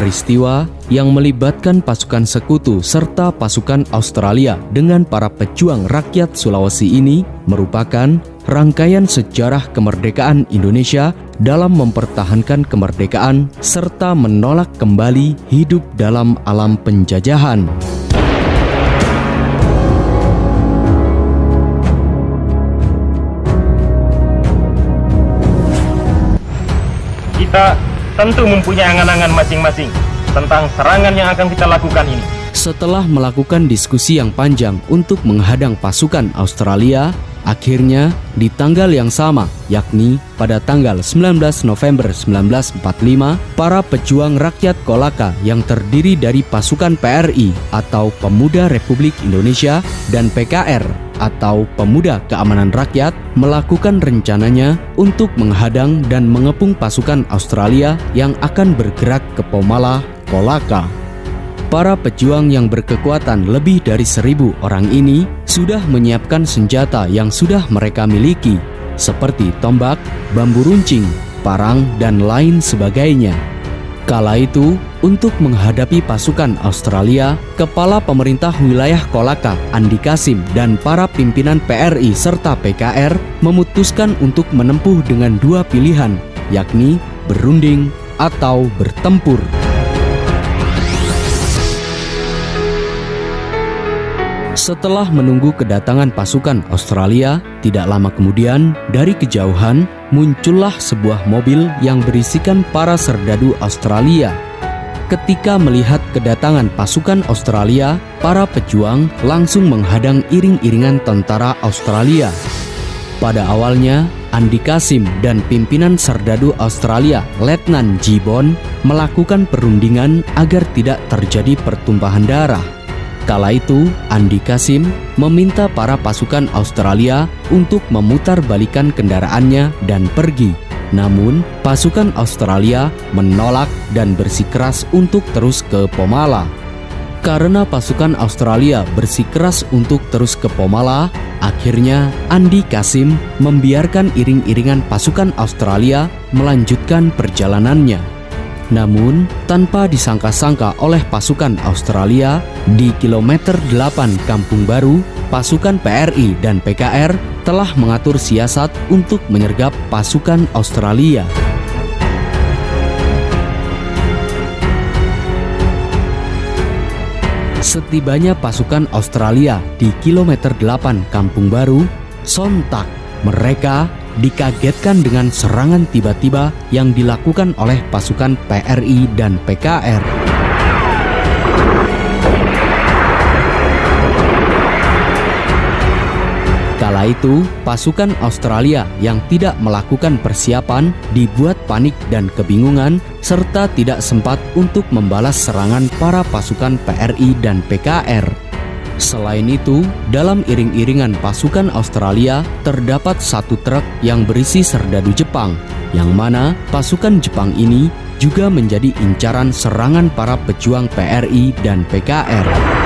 Peristiwa yang melibatkan pasukan sekutu serta pasukan Australia dengan para pejuang rakyat Sulawesi ini merupakan rangkaian sejarah kemerdekaan Indonesia dalam mempertahankan kemerdekaan serta menolak kembali hidup dalam alam penjajahan. Kita tentu mempunyai angan-angan masing-masing tentang serangan yang akan kita lakukan ini. Setelah melakukan diskusi yang panjang untuk menghadang pasukan Australia, akhirnya di tanggal yang sama, yakni pada tanggal 19 November 1945, para pejuang rakyat Kolaka yang terdiri dari pasukan PRI atau Pemuda Republik Indonesia dan PKR atau Pemuda Keamanan Rakyat melakukan rencananya untuk menghadang dan mengepung pasukan Australia yang akan bergerak ke Pomala, Kolaka. Para pejuang yang berkekuatan lebih dari seribu orang ini sudah menyiapkan senjata yang sudah mereka miliki, seperti tombak, bambu runcing, parang, dan lain sebagainya. Kala itu, untuk menghadapi pasukan Australia, Kepala Pemerintah Wilayah Kolaka, Andi Kasim, dan para pimpinan PRI serta PKR memutuskan untuk menempuh dengan dua pilihan, yakni berunding atau bertempur. Setelah menunggu kedatangan pasukan Australia, tidak lama kemudian dari kejauhan muncullah sebuah mobil yang berisikan para serdadu Australia. Ketika melihat kedatangan pasukan Australia, para pejuang langsung menghadang iring-iringan tentara Australia. Pada awalnya, Andi Kasim dan pimpinan serdadu Australia, Letnan Jibon, melakukan perundingan agar tidak terjadi pertumpahan darah. Kala itu, Andi Kasim meminta para pasukan Australia untuk memutar balikan kendaraannya dan pergi. Namun, pasukan Australia menolak dan bersikeras untuk terus ke Pomala. Karena pasukan Australia bersikeras untuk terus ke Pomala, akhirnya Andi Kasim membiarkan iring-iringan pasukan Australia melanjutkan perjalanannya. Namun, tanpa disangka-sangka oleh pasukan Australia, di kilometer 8 Kampung Baru, pasukan PRI dan PKR telah mengatur siasat untuk menyergap pasukan Australia. Setibanya pasukan Australia di kilometer 8 Kampung Baru, sontak mereka dikagetkan dengan serangan tiba-tiba yang dilakukan oleh pasukan PRI dan PKR. Kala itu, pasukan Australia yang tidak melakukan persiapan dibuat panik dan kebingungan serta tidak sempat untuk membalas serangan para pasukan PRI dan PKR. Selain itu, dalam iring-iringan pasukan Australia terdapat satu truk yang berisi serdadu Jepang, yang mana pasukan Jepang ini juga menjadi incaran serangan para pejuang PRI dan PKR.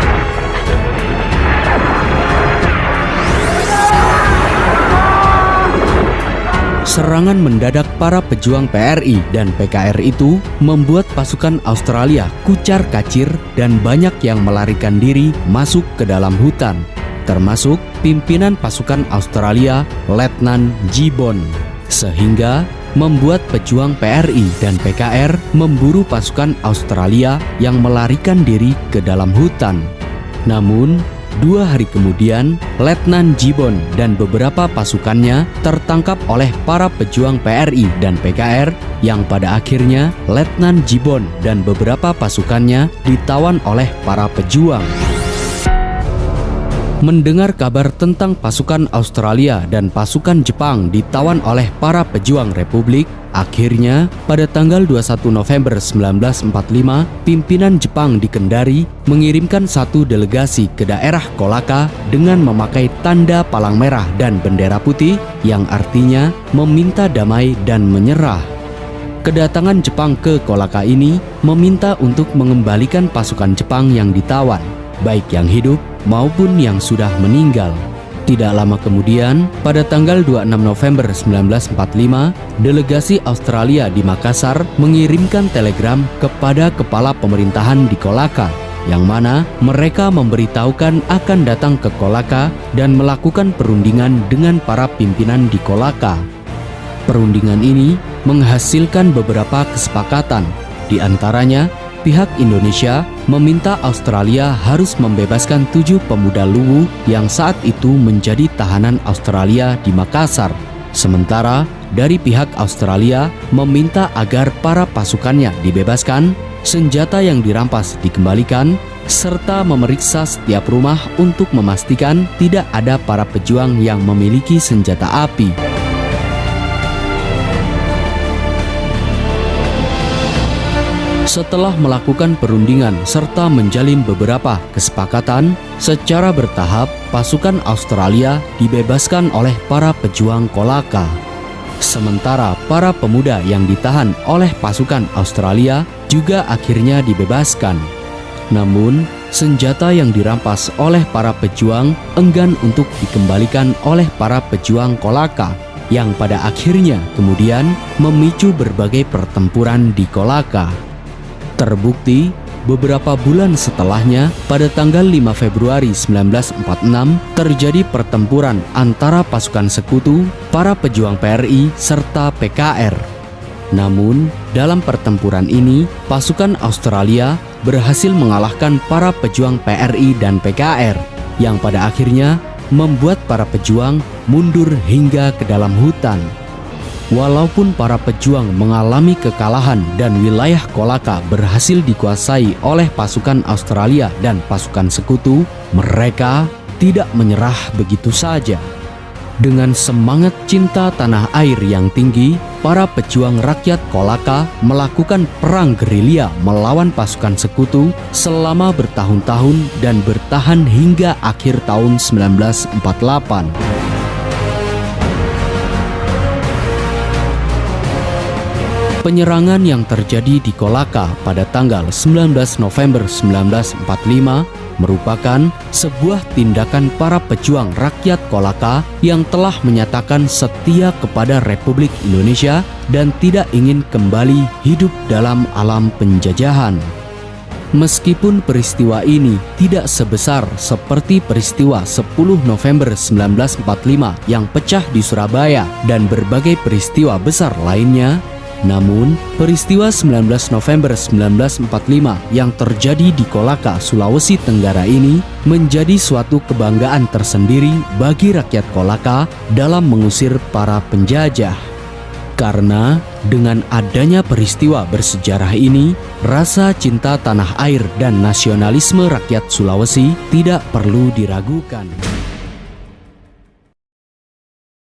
Serangan mendadak para pejuang PRI dan PKR itu membuat pasukan Australia kucar kacir dan banyak yang melarikan diri masuk ke dalam hutan, termasuk pimpinan pasukan Australia Letnan Jibon. Sehingga membuat pejuang PRI dan PKR memburu pasukan Australia yang melarikan diri ke dalam hutan. Namun, Dua hari kemudian, Letnan Jibon dan beberapa pasukannya tertangkap oleh para pejuang PRI dan PKR yang pada akhirnya Letnan Jibon dan beberapa pasukannya ditawan oleh para pejuang. Mendengar kabar tentang pasukan Australia dan pasukan Jepang ditawan oleh para pejuang Republik, akhirnya pada tanggal 21 November 1945, pimpinan Jepang di Kendari mengirimkan satu delegasi ke daerah Kolaka dengan memakai tanda palang merah dan bendera putih yang artinya meminta damai dan menyerah. Kedatangan Jepang ke Kolaka ini meminta untuk mengembalikan pasukan Jepang yang ditawan, baik yang hidup maupun yang sudah meninggal. Tidak lama kemudian, pada tanggal 26 November 1945, delegasi Australia di Makassar mengirimkan telegram kepada kepala pemerintahan di Kolaka, yang mana mereka memberitahukan akan datang ke Kolaka dan melakukan perundingan dengan para pimpinan di Kolaka. Perundingan ini menghasilkan beberapa kesepakatan, di antaranya pihak Indonesia meminta Australia harus membebaskan tujuh pemuda Luwu yang saat itu menjadi tahanan Australia di Makassar. Sementara dari pihak Australia meminta agar para pasukannya dibebaskan, senjata yang dirampas dikembalikan, serta memeriksa setiap rumah untuk memastikan tidak ada para pejuang yang memiliki senjata api. Setelah melakukan perundingan serta menjalin beberapa kesepakatan, secara bertahap pasukan Australia dibebaskan oleh para pejuang Kolaka. Sementara para pemuda yang ditahan oleh pasukan Australia juga akhirnya dibebaskan. Namun, senjata yang dirampas oleh para pejuang enggan untuk dikembalikan oleh para pejuang Kolaka yang pada akhirnya kemudian memicu berbagai pertempuran di Kolaka. Terbukti, beberapa bulan setelahnya, pada tanggal 5 Februari 1946, terjadi pertempuran antara pasukan sekutu, para pejuang PRI, serta PKR. Namun, dalam pertempuran ini, pasukan Australia berhasil mengalahkan para pejuang PRI dan PKR, yang pada akhirnya membuat para pejuang mundur hingga ke dalam hutan. Walaupun para pejuang mengalami kekalahan dan wilayah Kolaka berhasil dikuasai oleh pasukan Australia dan pasukan sekutu, mereka tidak menyerah begitu saja. Dengan semangat cinta tanah air yang tinggi, para pejuang rakyat Kolaka melakukan perang gerilya melawan pasukan sekutu selama bertahun-tahun dan bertahan hingga akhir tahun 1948. Penyerangan yang terjadi di Kolaka pada tanggal 19 November 1945 merupakan sebuah tindakan para pejuang rakyat Kolaka yang telah menyatakan setia kepada Republik Indonesia dan tidak ingin kembali hidup dalam alam penjajahan. Meskipun peristiwa ini tidak sebesar seperti peristiwa 10 November 1945 yang pecah di Surabaya dan berbagai peristiwa besar lainnya, namun, peristiwa 19 November 1945 yang terjadi di Kolaka, Sulawesi Tenggara ini menjadi suatu kebanggaan tersendiri bagi rakyat Kolaka dalam mengusir para penjajah. Karena dengan adanya peristiwa bersejarah ini, rasa cinta tanah air dan nasionalisme rakyat Sulawesi tidak perlu diragukan.